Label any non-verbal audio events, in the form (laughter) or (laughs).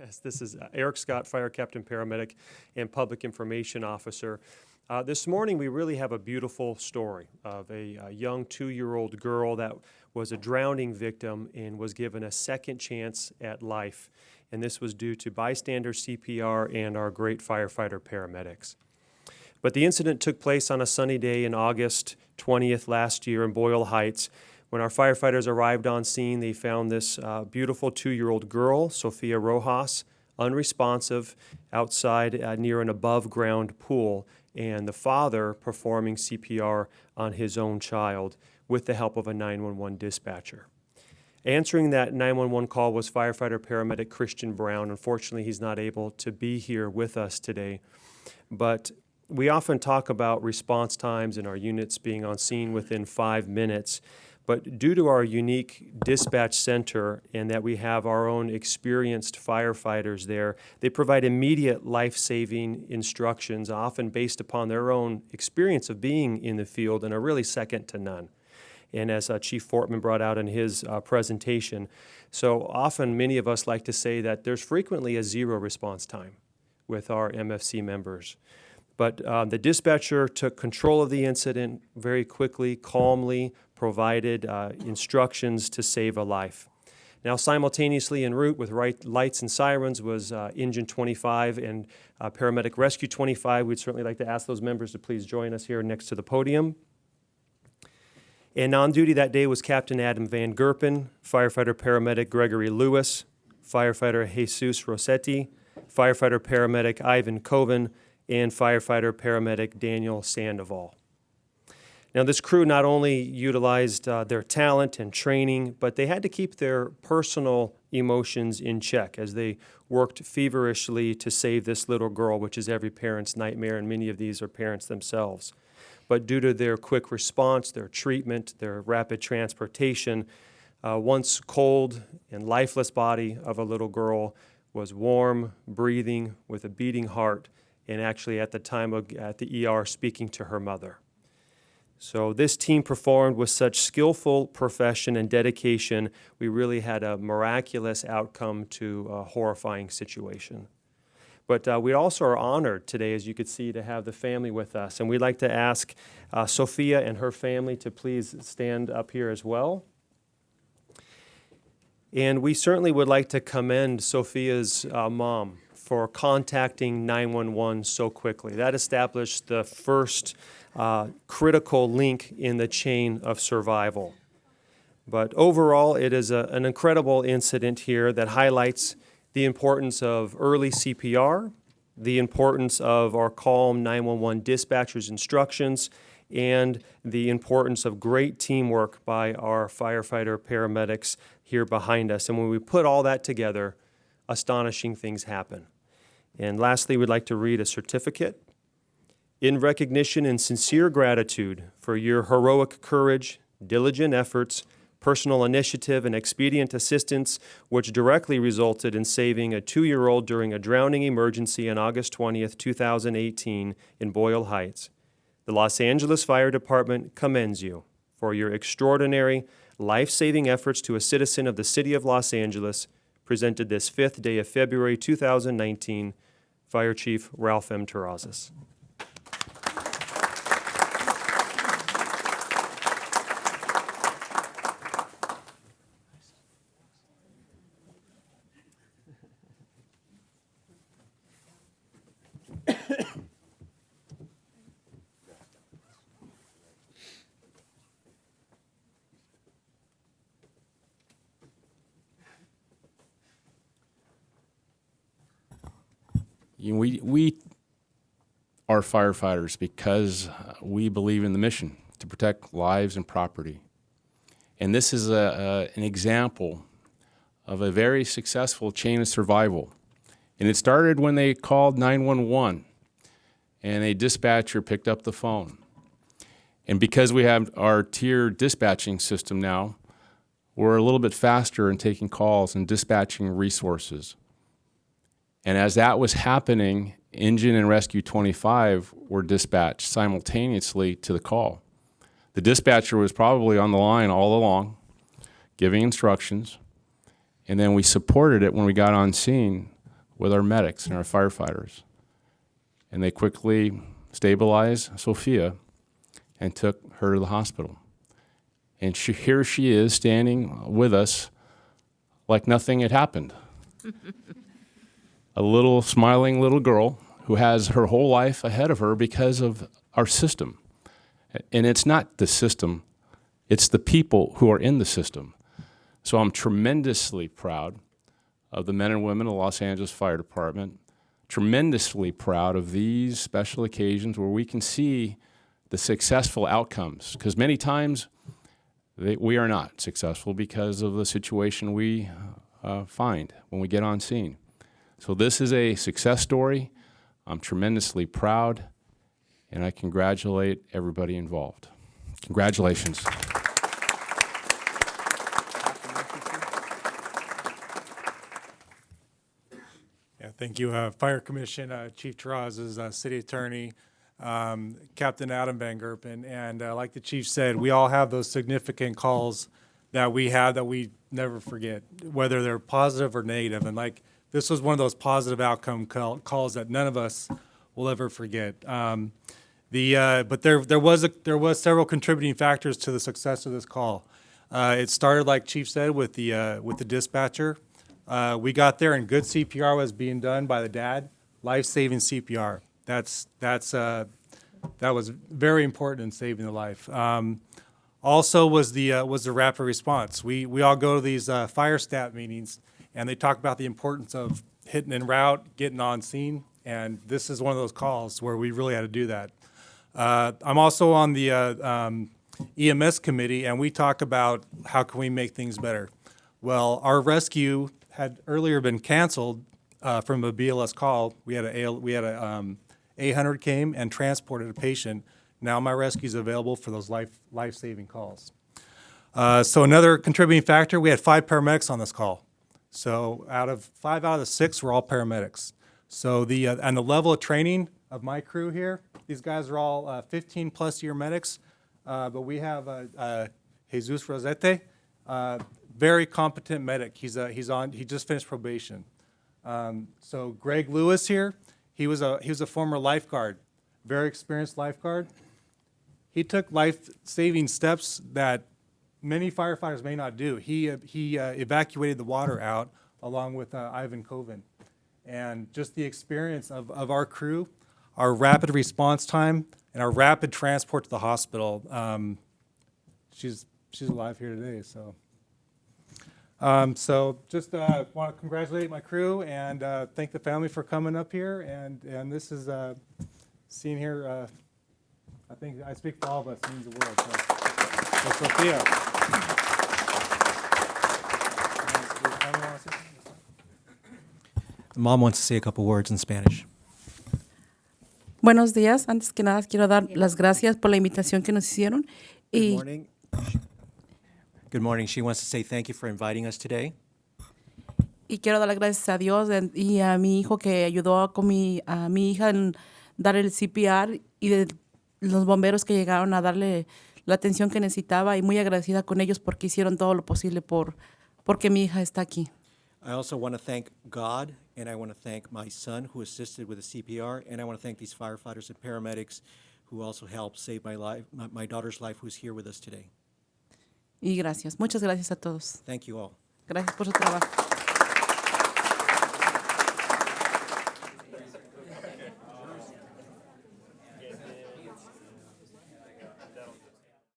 Yes, this is uh, Eric Scott, Fire Captain Paramedic and Public Information Officer. Uh, this morning, we really have a beautiful story of a, a young two-year-old girl that was a drowning victim and was given a second chance at life. And this was due to bystander CPR and our great firefighter paramedics. But the incident took place on a sunny day in August 20th last year in Boyle Heights. When our firefighters arrived on scene, they found this uh, beautiful two-year-old girl, Sophia Rojas, unresponsive outside uh, near an above-ground pool, and the father performing CPR on his own child with the help of a 911 dispatcher. Answering that 911 call was firefighter paramedic Christian Brown. Unfortunately, he's not able to be here with us today, but we often talk about response times and our units being on scene within five minutes. But due to our unique dispatch center and that we have our own experienced firefighters there, they provide immediate life-saving instructions, often based upon their own experience of being in the field and are really second to none. And as uh, Chief Fortman brought out in his uh, presentation, so often many of us like to say that there's frequently a zero response time with our MFC members. But uh, the dispatcher took control of the incident very quickly, calmly, provided uh, instructions to save a life. Now, simultaneously en route with right lights and sirens was uh, Engine 25 and uh, Paramedic Rescue 25. We'd certainly like to ask those members to please join us here next to the podium. And on duty that day was Captain Adam Van Gerpen, firefighter paramedic Gregory Lewis, firefighter Jesus Rossetti, firefighter paramedic Ivan Coven, and firefighter paramedic Daniel Sandoval. Now, this crew not only utilized uh, their talent and training, but they had to keep their personal emotions in check as they worked feverishly to save this little girl, which is every parent's nightmare, and many of these are parents themselves. But due to their quick response, their treatment, their rapid transportation, uh, once cold and lifeless body of a little girl was warm, breathing, with a beating heart, and actually at the time of, at the ER speaking to her mother. So this team performed with such skillful profession and dedication, we really had a miraculous outcome to a horrifying situation. But uh, we also are honored today, as you could see, to have the family with us. And we'd like to ask uh, Sophia and her family to please stand up here as well. And we certainly would like to commend Sophia's uh, mom for contacting 911 so quickly. That established the first uh, critical link in the chain of survival. But overall, it is a, an incredible incident here that highlights the importance of early CPR, the importance of our calm 911 dispatcher's instructions, and the importance of great teamwork by our firefighter paramedics here behind us. And when we put all that together, astonishing things happen. And lastly, we'd like to read a certificate. In recognition and sincere gratitude for your heroic courage, diligent efforts, personal initiative, and expedient assistance, which directly resulted in saving a two-year-old during a drowning emergency on August 20th, 2018 in Boyle Heights. The Los Angeles Fire Department commends you for your extraordinary, life-saving efforts to a citizen of the City of Los Angeles presented this fifth day of February 2019, Fire Chief Ralph M. Terrazas. You know, we we are firefighters because we believe in the mission to protect lives and property. And this is a, a, an example of a very successful chain of survival. And it started when they called 911 and a dispatcher picked up the phone. And because we have our tier dispatching system now, we're a little bit faster in taking calls and dispatching resources. And as that was happening, Engine and Rescue 25 were dispatched simultaneously to the call. The dispatcher was probably on the line all along, giving instructions, and then we supported it when we got on scene with our medics and our firefighters. And they quickly stabilized Sophia and took her to the hospital. And she, here she is standing with us like nothing had happened. (laughs) a little smiling little girl who has her whole life ahead of her because of our system. And it's not the system, it's the people who are in the system. So I'm tremendously proud of the men and women of the Los Angeles Fire Department, tremendously proud of these special occasions where we can see the successful outcomes. Because many times they, we are not successful because of the situation we uh, find when we get on scene. So this is a success story. I'm tremendously proud, and I congratulate everybody involved. Congratulations. Yeah, thank you. Uh, Fire Commission, uh, Chief Terrazas uh, City Attorney, um, Captain Adam Van Gerpen, and uh, like the chief said, we all have those significant calls that we have that we never forget, whether they're positive or negative. And like this was one of those positive outcome call, calls that none of us will ever forget. Um, the uh, but there there was a, there was several contributing factors to the success of this call. Uh, it started, like Chief said, with the uh, with the dispatcher. Uh, we got there and good CPR was being done by the dad, life-saving CPR. That's that's uh, that was very important in saving the life. Um, also was the uh, was the rapid response. We we all go to these fire stat meetings and they talk about the importance of hitting en route, getting on scene, and this is one of those calls where we really had to do that. Uh, I'm also on the uh, um, EMS committee, and we talk about how can we make things better. Well, our rescue had earlier been canceled uh, from a BLS call. We had a we had a um, 800 came and transported a patient. Now my rescue is available for those life life saving calls. Uh, so another contributing factor, we had five paramedics on this call. So out of five out of the six were all paramedics. So the uh, and the level of training of my crew here, these guys are all uh, 15 plus year medics, uh, but we have Jesus Rosete, uh, very competent medic. He's uh, he's on he just finished probation. Um, so Greg Lewis here, he was a he was a former lifeguard, very experienced lifeguard. He took life-saving steps that many firefighters may not do. He, uh, he uh, evacuated the water out along with uh, Ivan Coven. And just the experience of, of our crew, our rapid response time, and our rapid transport to the hospital. Um, she's, she's alive here today, so. Um, so just uh, want to congratulate my crew and uh, thank the family for coming up here. And, and this is, uh, seen here, uh, I think I speak for all of us, means the world. So, so Sophia. The mom wants to say a couple words in Spanish. Buenos días. Antes que nada, quiero dar las gracias por la invitación que nos hicieron. Good Y, morning. Good morning. She wants to say thank you for inviting us today. y quiero dar las gracias a Dios y a mi hijo que ayudó con mi, a mi hija en dar el CPR y de los bomberos que llegaron a darle la atención que necesitaba y muy agradecida con ellos porque hicieron todo lo posible por porque mi hija está aquí. I also want to thank God, and I want to thank my son who assisted with the CPR, and I want to thank these firefighters and paramedics who also helped save my life, my, my daughter's life, who's here with us today. Y gracias. Muchas gracias a todos. Thank you all. Gracias por su trabajo.